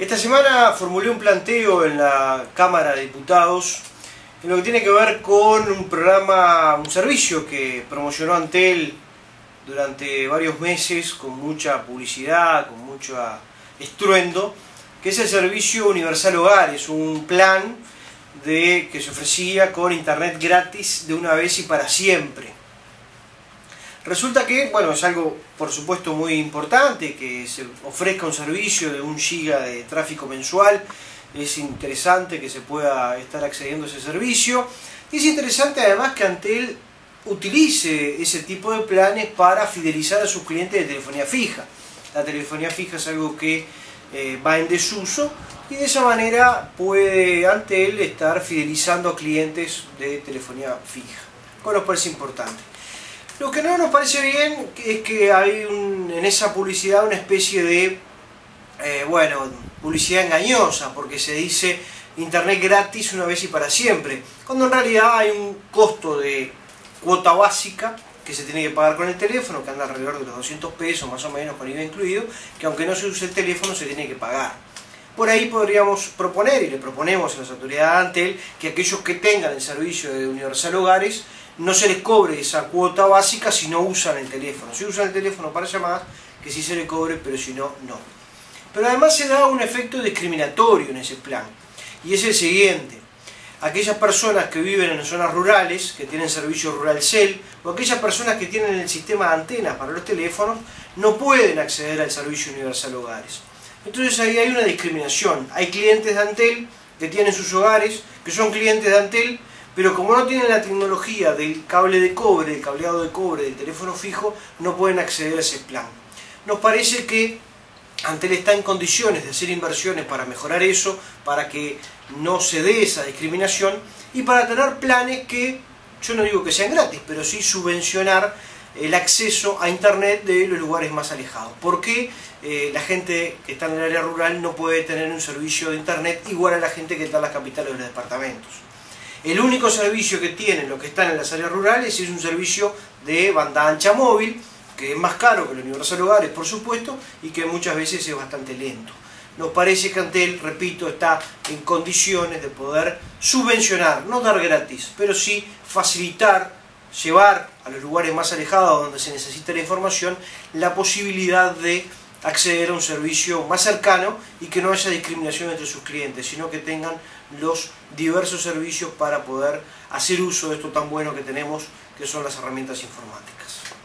Esta semana formulé un planteo en la Cámara de Diputados en lo que tiene que ver con un programa, un servicio que promocionó Antel durante varios meses con mucha publicidad, con mucho estruendo, que es el servicio Universal Hogar, es un plan de, que se ofrecía con internet gratis de una vez y para siempre. Resulta que, bueno, es algo por supuesto muy importante que se ofrezca un servicio de un giga de tráfico mensual. Es interesante que se pueda estar accediendo a ese servicio. Es interesante además que Antel utilice ese tipo de planes para fidelizar a sus clientes de telefonía fija. La telefonía fija es algo que eh, va en desuso y de esa manera puede Antel estar fidelizando a clientes de telefonía fija, con lo cual es importante. Lo que no nos parece bien es que hay en esa publicidad una especie de, eh, bueno, publicidad engañosa, porque se dice internet gratis una vez y para siempre, cuando en realidad hay un costo de cuota básica que se tiene que pagar con el teléfono, que anda alrededor de los 200 pesos más o menos con IVA incluido, que aunque no se use el teléfono se tiene que pagar. Por ahí podríamos proponer, y le proponemos a las autoridades de Antel, que aquellos que tengan el servicio de Universal Hogares no se les cobre esa cuota básica si no usan el teléfono. Si usan el teléfono para llamadas, que sí se les cobre, pero si no, no. Pero además se da un efecto discriminatorio en ese plan. Y es el siguiente. Aquellas personas que viven en zonas rurales, que tienen servicio Rural Cell, o aquellas personas que tienen el sistema de antenas para los teléfonos, no pueden acceder al servicio Universal Hogares. Entonces ahí hay una discriminación. Hay clientes de Antel que tienen sus hogares, que son clientes de Antel, pero como no tienen la tecnología del cable de cobre, del cableado de cobre del teléfono fijo, no pueden acceder a ese plan. Nos parece que Antel está en condiciones de hacer inversiones para mejorar eso, para que no se dé esa discriminación y para tener planes que, yo no digo que sean gratis, pero sí subvencionar el acceso a Internet de los lugares más alejados. ¿Por qué eh, la gente que está en el área rural no puede tener un servicio de Internet igual a la gente que está en las capitales de los departamentos? El único servicio que tienen los que están en las áreas rurales es un servicio de banda ancha móvil, que es más caro que el Universal Hogares, por supuesto, y que muchas veces es bastante lento. Nos parece que Antel, repito, está en condiciones de poder subvencionar, no dar gratis, pero sí facilitar, llevar a los lugares más alejados donde se necesita la información, la posibilidad de acceder a un servicio más cercano y que no haya discriminación entre sus clientes, sino que tengan los diversos servicios para poder hacer uso de esto tan bueno que tenemos, que son las herramientas informáticas.